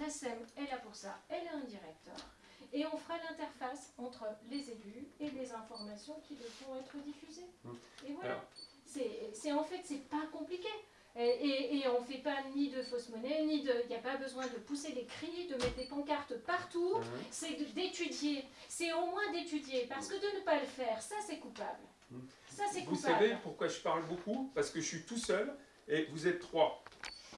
la SEM est là pour ça, elle a un directeur. Et on fera l'interface entre les élus et les informations qui devront être diffusées. Mmh. Et voilà. C'est en fait, c'est pas compliqué. Et, on ne fait pas ni de fausse monnaie, ni de. Il n'y a pas besoin de pousser des cris, de mettre des pancartes partout. Mmh. C'est d'étudier. C'est au moins d'étudier. Parce que de ne pas le faire, ça c'est coupable. Mmh. Ça c'est Vous savez pourquoi je parle beaucoup? Parce que je suis tout seul et vous êtes trois.